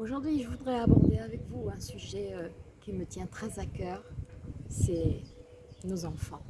Aujourd'hui, je voudrais aborder avec vous un sujet euh, qui me tient très à cœur, c'est nos enfants.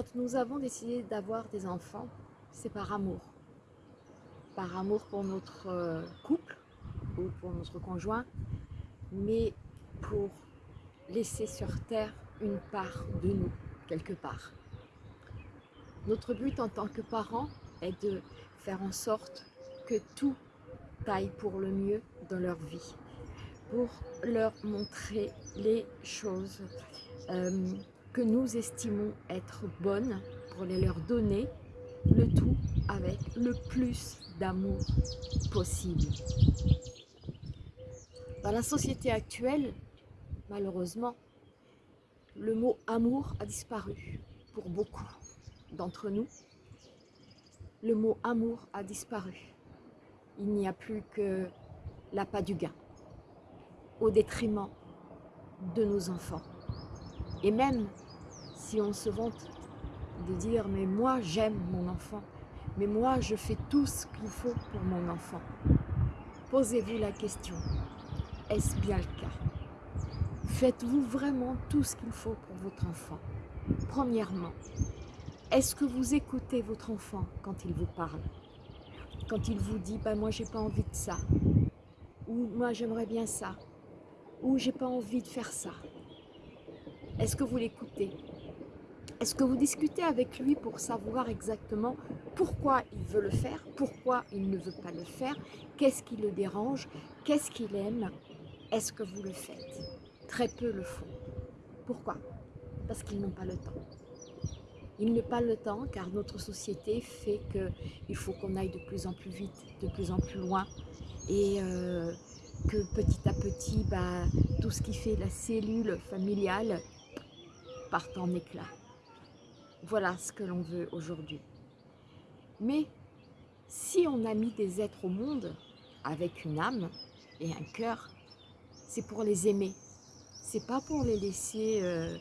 Quand nous avons décidé d'avoir des enfants, c'est par amour. Par amour pour notre euh, couple ou pour notre conjoint, mais pour laisser sur terre une part de nous, quelque part. Notre but en tant que parents est de faire en sorte que tout aille pour le mieux dans leur vie pour leur montrer les choses euh, que nous estimons être bonnes, pour les leur donner, le tout avec le plus d'amour possible. Dans la société actuelle, malheureusement, le mot amour a disparu pour beaucoup d'entre nous. Le mot amour a disparu. Il n'y a plus que l'appât du gain au détriment de nos enfants. Et même si on se vante de dire « mais moi j'aime mon enfant, mais moi je fais tout ce qu'il faut pour mon enfant », posez-vous la question, est-ce bien le cas? Faites-vous vraiment tout ce qu'il faut pour votre enfant? Premièrement, est-ce que vous écoutez votre enfant quand il vous parle? Quand il vous dit bah, « moi j'ai pas envie de ça » ou « moi j'aimerais bien ça » ou j'ai pas envie de faire ça? Est-ce que vous l'écoutez? Est-ce que vous discutez avec lui pour savoir exactement pourquoi il veut le faire, pourquoi il ne veut pas le faire, qu'est-ce qui le dérange, qu'est-ce qu'il aime? Est-ce que vous le faites? Très peu le font. Pourquoi? Parce qu'ils n'ont pas le temps. Ils n'ont pas le temps car notre société fait qu'il faut qu'on aille de plus en plus vite, de plus en plus loin. Et euh, que petit à petit, bah, tout ce qui fait la cellule familiale part en éclat. Voilà ce que l'on veut aujourd'hui. Mais si on a mis des êtres au monde avec une âme et un cœur, c'est pour les aimer. C'est pas pour les laisser euh,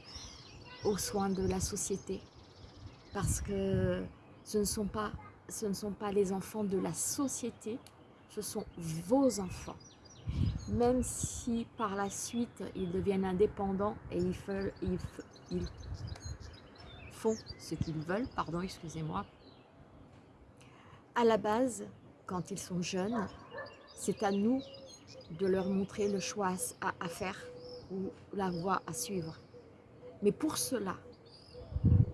aux soins de la société. Parce que ce ne sont pas les enfants de la société, ce sont vos enfants même si par la suite ils deviennent indépendants et ils, font ce qu'ils veulent, pardon, excusez-moi, à la base, quand ils sont jeunes, c'est à nous de leur montrer le choix à, faire ou la voie à suivre. Mais pour cela,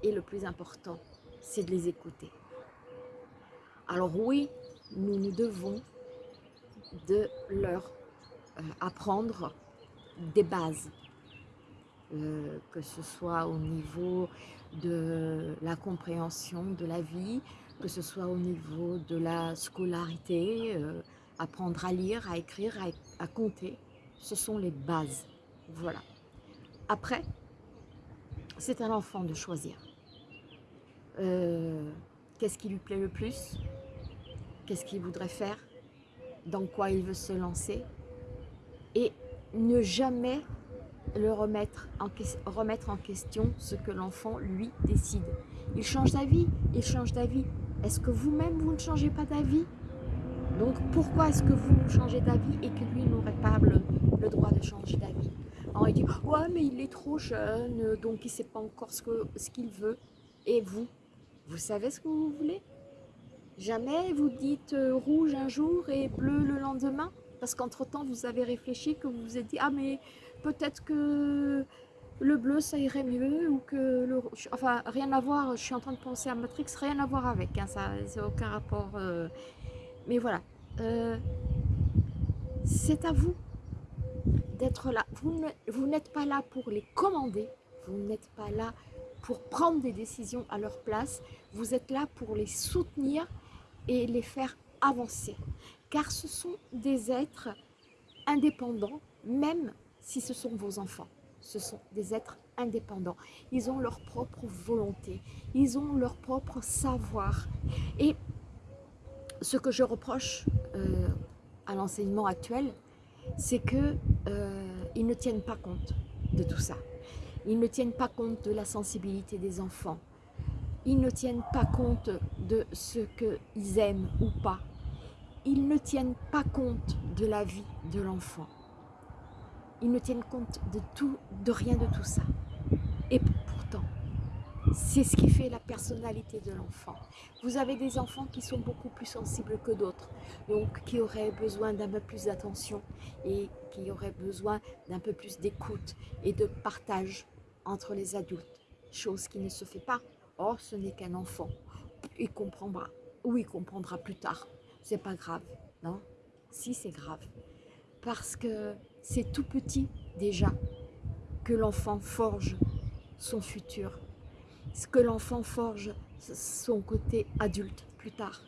et le plus important, c'est de les écouter. Alors oui, nous nous devons de leur apprendre des bases, euh, que ce soit au niveau de la compréhension de la vie, que ce soit au niveau de la scolarité, euh, apprendre à lire, à écrire, à, compter, ce sont les bases. Voilà. Après, c'est à l'enfant de choisir. Euh, qu'est-ce qui lui plaît le plus? Qu'est-ce qu'il voudrait faire? Dans quoi il veut se lancer? Et ne jamais le remettre en, question ce que l'enfant, lui, décide. Il change d'avis, il change d'avis. Est-ce que vous-même, vous ne changez pas d'avis? Donc, pourquoi est-ce que vous changez d'avis et que lui n'aurait pas le, droit de changer d'avis? Alors, il dit, ouais, mais il est trop jeune, donc il ne sait pas encore ce qu'il veut. Et vous, vous savez ce que vous voulez? Jamais vous dites euh, rouge un jour et bleu le lendemain Parce qu'entre-temps, vous avez réfléchi, que vous vous êtes dit, ah mais peut-être que le bleu ça irait mieux ou que le enfin rien à voir je suis en train de penser à Matrix rien à voir avec hein, ça c'est aucun rapport euh. mais voilà. Euh, c'est à vous d'être là. Vous n'êtes pas là pour les commander vous n'êtes pas là pour prendre des décisions à leur place vous êtes là pour les soutenir et les faire avancer car ce sont des êtres indépendants même si ce sont vos enfants. Ce sont des êtres indépendants. Ils ont leur propre volonté. Ils ont leur propre savoir. Et ce que je reproche euh, à l'enseignement actuel, c'est qu'ils euh, ne tiennent pas compte de tout ça. Ils ne tiennent pas compte de la sensibilité des enfants. Ils ne tiennent pas compte de ce qu'ils aiment ou pas. Ils ne tiennent pas compte de la vie de l'enfant ils ne tiennent compte de tout, de rien de tout ça. Et pourtant, c'est ce qui fait la personnalité de l'enfant. Vous avez des enfants qui sont beaucoup plus sensibles que d'autres, donc qui auraient besoin d'un peu plus d'attention et qui auraient besoin d'un peu plus d'écoute et de partage entre les adultes, chose qui ne se fait pas. Or, ce n'est qu'un enfant. Il comprendra, ou il comprendra plus tard. C'est pas grave, non? Si, c'est grave. Parce que c'est tout petit déjà que l'enfant forge son futur, ce que l'enfant forge son côté adulte plus tard.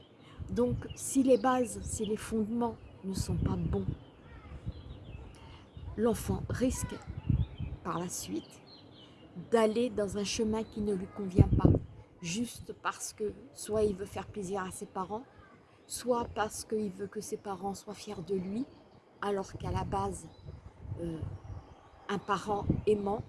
Donc si les bases, si les fondements ne sont pas bons, l'enfant risque par la suite d'aller dans un chemin qui ne lui convient pas, juste parce que soit il veut faire plaisir à ses parents, soit parce qu'il veut que ses parents soient fiers de lui, alors qu'à la base, euh, un parent aimant,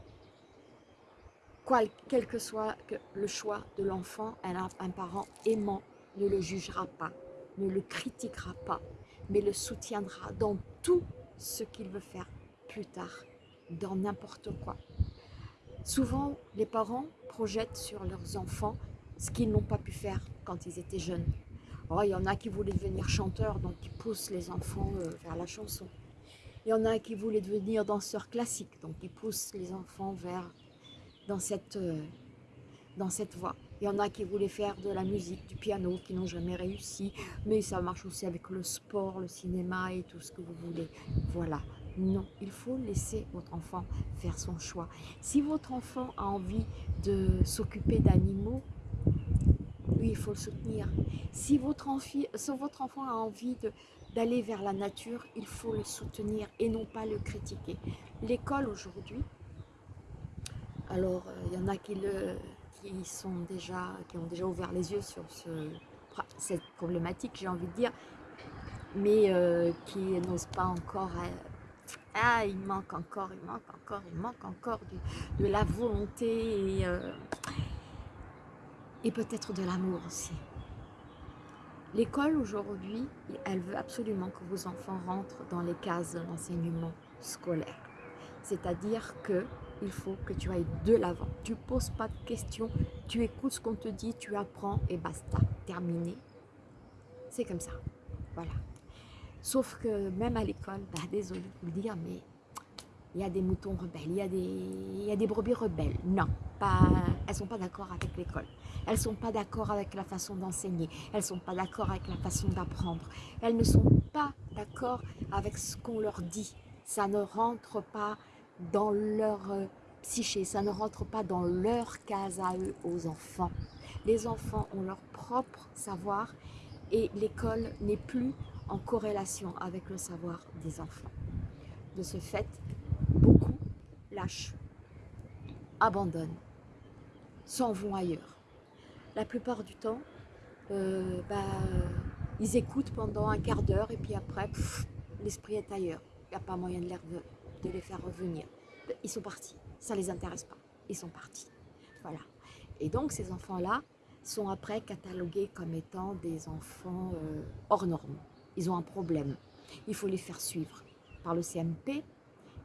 quel que soit le choix de l'enfant, un, parent aimant ne le jugera pas, ne le critiquera pas, mais le soutiendra dans tout ce qu'il veut faire plus tard, dans n'importe quoi. Souvent, les parents projettent sur leurs enfants ce qu'ils n'ont pas pu faire quand ils étaient jeunes. Oh, il y en a qui voulaient devenir chanteurs, donc ils poussent les enfants euh, vers la chanson. Il y en a qui voulaient devenir danseurs classiques, donc ils poussent les enfants vers dans cette, euh, dans cette voie. Il y en a qui voulaient faire de la musique, du piano, qui n'ont jamais réussi, mais ça marche aussi avec le sport, le cinéma et tout ce que vous voulez. Voilà. Non, il faut laisser votre enfant faire son choix. Si votre enfant a envie de s'occuper d'animaux, oui, il faut le soutenir. Si votre, si votre enfant a envie d'aller vers la nature, il faut le soutenir et non pas le critiquer. L'école aujourd'hui, alors euh, il y en a qui, le, qui, sont déjà, qui ont déjà ouvert les yeux sur ce, cette problématique, j'ai envie de dire, mais euh, qui n'osent pas encore... Euh, ah, il manque encore, il manque encore, il manque encore de, de la volonté et, et peut-être de l'amour aussi. L'école aujourd'hui, elle veut absolument que vos enfants rentrent dans les cases de l'enseignement scolaire. C'est-à-dire que il faut que tu ailles de l'avant. Tu poses pas de questions, tu écoutes ce qu'on te dit, tu apprends et basta, terminé. C'est comme ça, voilà. Sauf que même à l'école, bah, désolé de vous le dire, mais il y a des moutons rebelles, il y a des, il y a des brebis rebelles. Non, pas, elles ne sont pas d'accord avec l'école. Elles ne sont pas d'accord avec la façon d'enseigner. Elles ne sont pas d'accord avec la façon d'apprendre. Elles ne sont pas d'accord avec ce qu'on leur dit. Ça ne rentre pas dans leur euh, psyché, ça ne rentre pas dans leur case à eux, aux enfants. Les enfants ont leur propre savoir et l'école n'est plus en corrélation avec le savoir des enfants. De ce fait, abandonnent s'en vont ailleurs. La plupart du temps, euh, bah, ils écoutent pendant un quart d'heure et puis après, l'esprit est ailleurs. Il n'y a pas moyen de les, de les faire revenir. Ils sont partis, ça ne les intéresse pas, ils sont partis. Voilà. Et donc ces enfants-là sont après catalogués comme étant des enfants euh, hors normes. Ils ont un problème. Il faut les faire suivre par le CMP,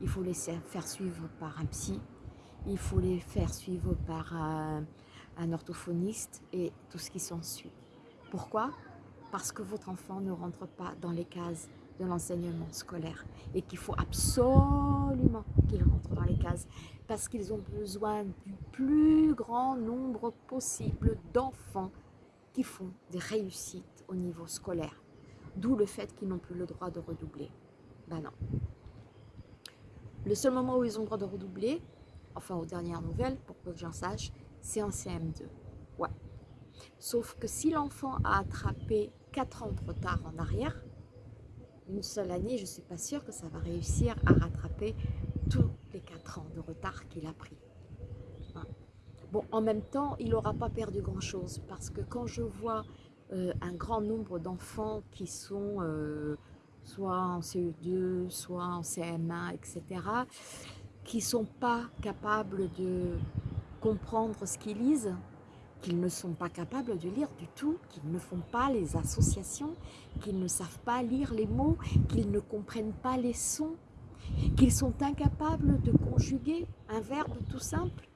il faut les faire suivre par un psy, il faut les faire suivre par un, orthophoniste et tout ce qui s'ensuit. Pourquoi? Parce que votre enfant ne rentre pas dans les cases de l'enseignement scolaire et qu'il faut absolument qu'il rentre dans les cases parce qu'ils ont besoin du plus grand nombre possible d'enfants qui font des réussites au niveau scolaire. D'où le fait qu'ils n'ont plus le droit de redoubler. Ben non. Le seul moment où ils ont le droit de redoubler, enfin aux dernières nouvelles, pour que j'en sache, c'est en CM2. Ouais. Sauf que si l'enfant a attrapé 4 ans de retard en arrière, une seule année, je ne suis pas sûre que ça va réussir à rattraper tous les 4 ans de retard qu'il a pris. Bon, en même temps, il n'aura pas perdu grand-chose parce que quand je vois euh, un grand nombre d'enfants qui sont euh, soit en CE2, soit en CM1, etc., qui ne sont pas capables de comprendre ce qu'ils lisent, qu'ils ne sont pas capables de lire du tout, qu'ils ne font pas les associations, qu'ils ne savent pas lire les mots, qu'ils ne comprennent pas les sons, qu'ils sont incapables de conjuguer un verbe tout simple.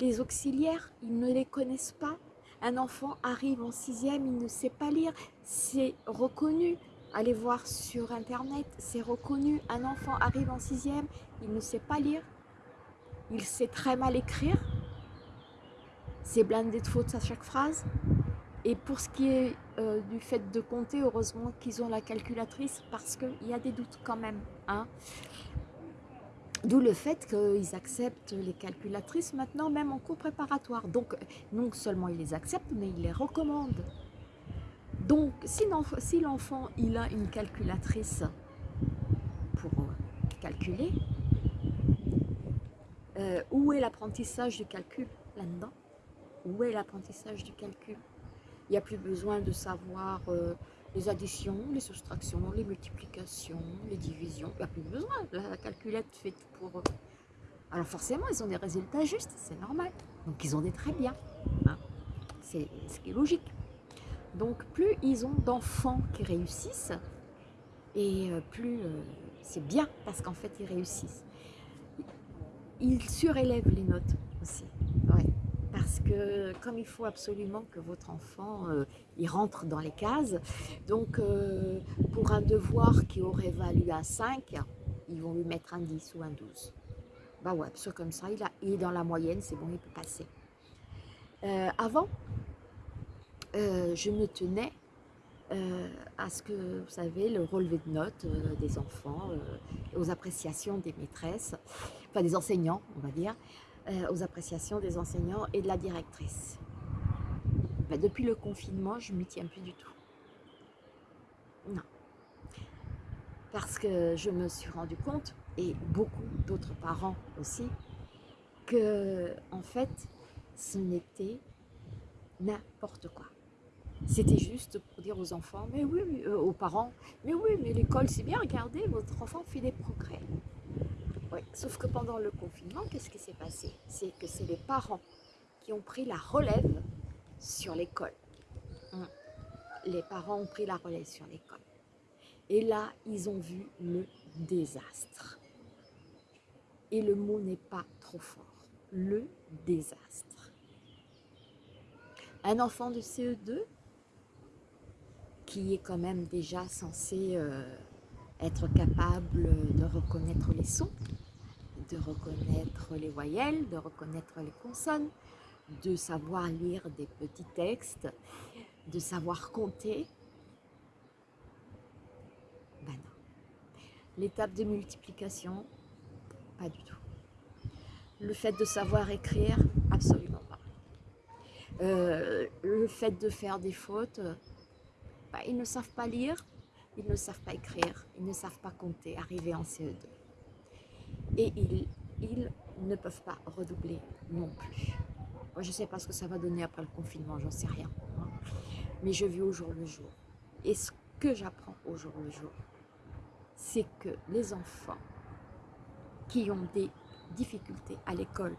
Les auxiliaires, ils ne les connaissent pas. Un enfant arrive en sixième, il ne sait pas lire, c'est reconnu. Allez voir sur internet, c'est reconnu. Un enfant arrive en sixième, il ne sait pas lire, il sait très mal écrire, c'est blindé de fautes à chaque phrase. Et pour ce qui est euh, du fait de compter, heureusement qu'ils ont la calculatrice parce qu'il y a des doutes quand même. Hein. D'où le fait qu'ils acceptent les calculatrices maintenant, même en cours préparatoire. Donc, non seulement ils les acceptent, mais ils les recommandent. Donc, si l'enfant a une calculatrice pour calculer, euh, où est l'apprentissage du calcul là-dedans? Où est l'apprentissage du calcul? Il n'y a plus besoin de savoir euh, les additions, les soustractions, les multiplications, les divisions. Il n'y a plus besoin. La calculette fait pour eux. Alors forcément, ils ont des résultats justes, c'est normal. Donc ils ont des très bien. Hein. C'est ce qui est logique. Donc plus ils ont d'enfants qui réussissent, et euh, plus euh, c'est bien parce qu'en fait ils réussissent. Ils surélèvent les notes aussi. Ouais parce que comme il faut absolument que votre enfant euh, il rentre dans les cases, donc pour un devoir qui aurait valu un 5, ils vont lui mettre un 10 ou un 12. Bah ouais, parce comme ça, il, est dans la moyenne, c'est bon, il peut passer. Euh, je me tenais à ce que, vous savez, le relevé de notes des enfants, aux appréciations des maîtresses, enfin des enseignants, on va dire, euh, aux appréciations des enseignants et de la directrice. Ben, depuis le confinement, je ne m'y tiens plus du tout. Non. Parce que je me suis rendu compte, et beaucoup d'autres parents aussi, que en fait, ce n'était n'importe quoi. C'était juste pour dire aux enfants, mais oui, euh, aux parents, mais oui, mais l'école c'est bien, regardez, votre enfant fait des progrès. Sauf que pendant le confinement, qu'est-ce qui s'est passé? C'est que c'est les parents qui ont pris la relève sur l'école. Hum. Les parents ont pris la relève sur l'école. Et là, ils ont vu le désastre. Et le mot n'est pas trop fort. Le désastre. Un enfant de CE2 qui est quand même déjà censé euh, être capable de reconnaître les sons, de reconnaître les voyelles, de reconnaître les consonnes, de savoir lire des petits textes, de savoir compter. Ben non. L'étape de multiplication, pas du tout. Le fait de savoir écrire, absolument pas. Euh, le fait de faire des fautes, ils ne savent pas lire, ils ne savent pas écrire, ils ne savent pas compter, arriver en CE2. Et ils, ne peuvent pas redoubler non plus. Moi, je ne sais pas ce que ça va donner après le confinement, j'en sais rien. Mais je vis au jour le jour. Et ce que j'apprends au jour le jour, c'est que les enfants qui ont des difficultés à l'école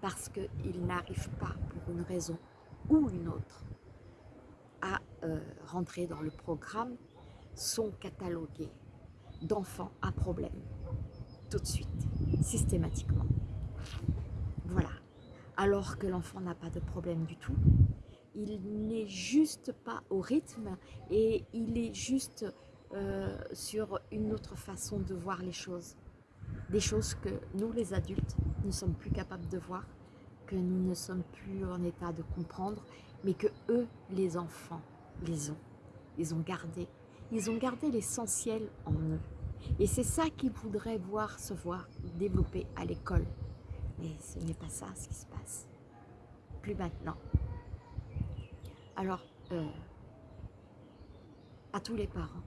parce qu'ils n'arrivent pas, pour une raison ou une autre, euh, rentrer dans le programme, sont catalogués d'enfants à problème, tout de suite, systématiquement. Voilà. Alors que l'enfant n'a pas de problème du tout, il n'est juste pas au rythme et il est juste euh, sur une autre façon de voir les choses. Des choses que nous, les adultes, ne sommes plus capables de voir, que nous ne sommes plus en état de comprendre, mais que eux, les enfants, les ont. Ils ont gardé. Ils ont gardé l'essentiel en eux. Et c'est ça qu'ils voudraient voir se voir développer à l'école. Mais ce n'est pas ça ce qui se passe. Plus maintenant. Alors, euh, à tous les parents,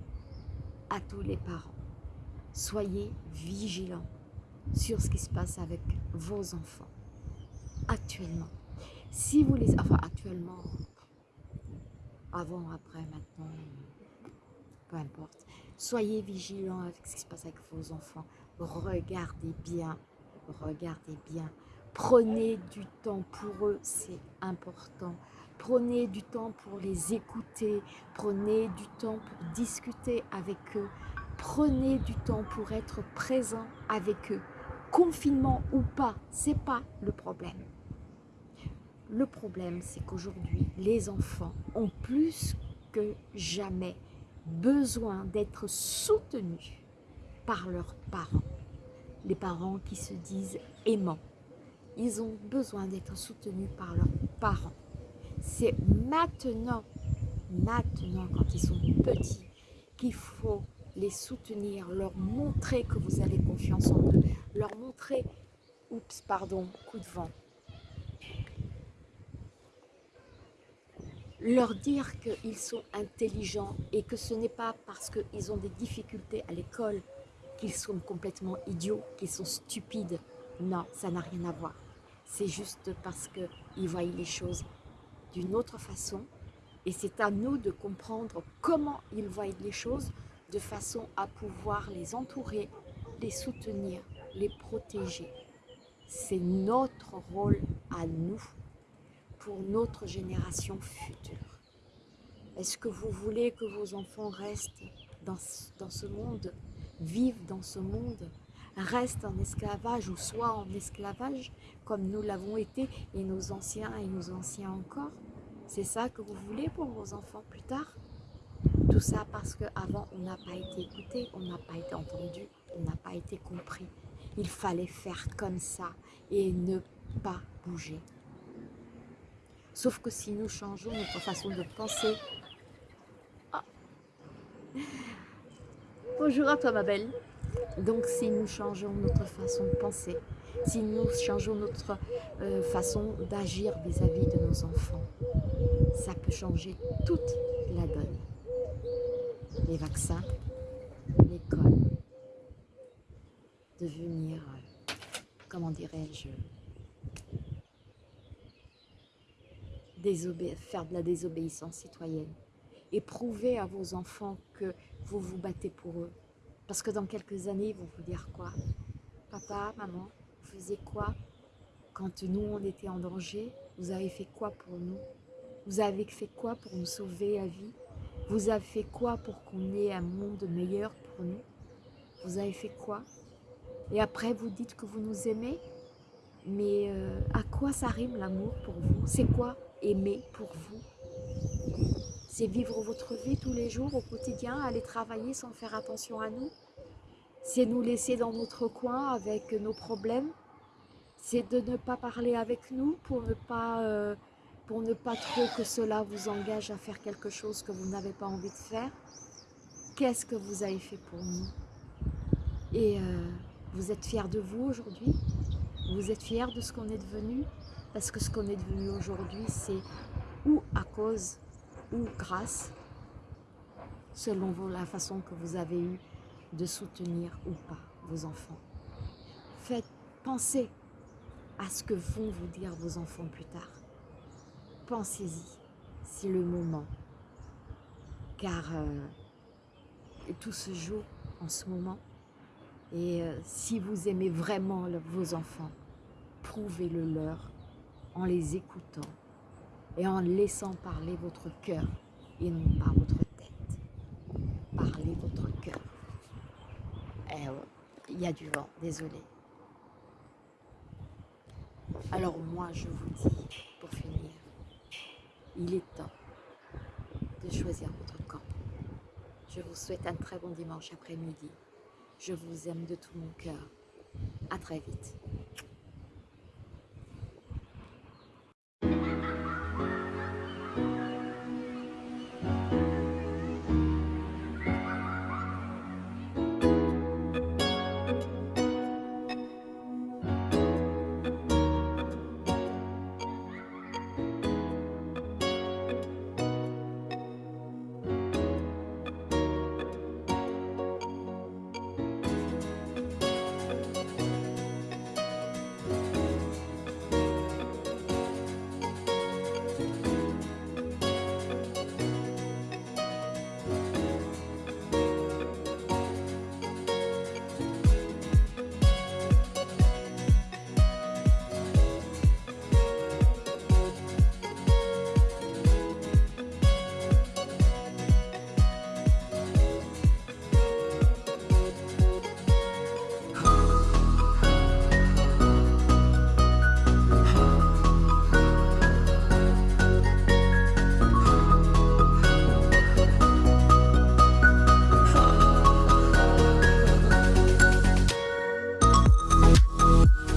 à tous les parents, soyez vigilants sur ce qui se passe avec vos enfants actuellement. Si vous les... Enfin, actuellement, avant, après, maintenant, peu importe. Soyez vigilants avec ce qui se passe avec vos enfants. Regardez bien, regardez bien. Prenez du temps pour eux, c'est important. Prenez du temps pour les écouter. Prenez du temps pour discuter avec eux. Prenez du temps pour être présent avec eux. Confinement ou pas, c'est pas le problème. Le problème, c'est qu'aujourd'hui, les enfants ont plus que jamais besoin d'être soutenus par leurs parents. Les parents qui se disent aimants. Ils ont besoin d'être soutenus par leurs parents. C'est maintenant, maintenant quand ils sont petits, qu'il faut les soutenir, leur montrer que vous avez confiance en eux, leur montrer, oups, pardon, coup de vent, leur dire qu'ils sont intelligents et que ce n'est pas parce qu'ils ont des difficultés à l'école qu'ils sont complètement idiots, qu'ils sont stupides. Non, ça n'a rien à voir. C'est juste parce qu'ils voient les choses d'une autre façon et c'est à nous de comprendre comment ils voient les choses de façon à pouvoir les entourer, les soutenir, les protéger. C'est notre rôle à nous pour notre génération future. Est-ce que vous voulez que vos enfants restent dans, dans ce monde, vivent dans ce monde, restent en esclavage ou soient en esclavage comme nous l'avons été et nos anciens et nos anciens encore? C'est ça que vous voulez pour vos enfants plus tard? Tout ça parce qu'avant on n'a pas été écouté, on n'a pas été entendu, on n'a pas été compris. Il fallait faire comme ça et ne pas bouger. Sauf que si nous changeons notre façon de penser... Ah. Bonjour à toi ma belle. Donc si nous changeons notre façon de penser, si nous changeons notre euh, façon d'agir vis-à-vis de nos enfants, ça peut changer toute la donne. Les vaccins, l'école, devenir, euh, comment dirais-je, faire de la désobéissance citoyenne et prouver à vos enfants que vous vous battez pour eux. Parce que dans quelques années, ils vont vous dire quoi? Papa, maman, vous faisiez quoi? Quand nous, on était en danger Vous avez fait quoi pour nous? Vous avez fait quoi pour nous sauver la vie? Vous avez fait quoi pour qu'on ait un monde meilleur pour nous? Vous avez fait quoi? Et après, vous dites que vous nous aimez? Mais euh, à quoi ça rime l'amour pour vous? C'est quoi? Aimer pour vous. C'est vivre votre vie tous les jours, au quotidien, aller travailler sans faire attention à nous. C'est nous laisser dans notre coin avec nos problèmes. C'est de ne pas parler avec nous pour ne pas, euh, trop que cela vous engage à faire quelque chose que vous n'avez pas envie de faire. Qu'est-ce que vous avez fait pour nous? Et euh, vous êtes fiers de vous aujourd'hui? Vous êtes fiers de ce qu'on est devenu? Parce que ce qu'on est devenu aujourd'hui, c'est ou à cause ou grâce, selon la façon que vous avez eu de soutenir ou pas vos enfants. Faites penser à ce que vont vous dire vos enfants plus tard. pensez-y, c'est le moment. Car euh, tout se joue en ce moment. Et euh, si vous aimez vraiment vos enfants, prouvez-le leur en les écoutant et en laissant parler votre cœur et non pas votre tête. Parlez votre cœur. Eh il y a du vent, désolé. Alors moi, je vous dis, pour finir, il est temps de choisir votre camp. Je vous souhaite un très bon dimanche après-midi. Je vous aime de tout mon cœur. À très vite.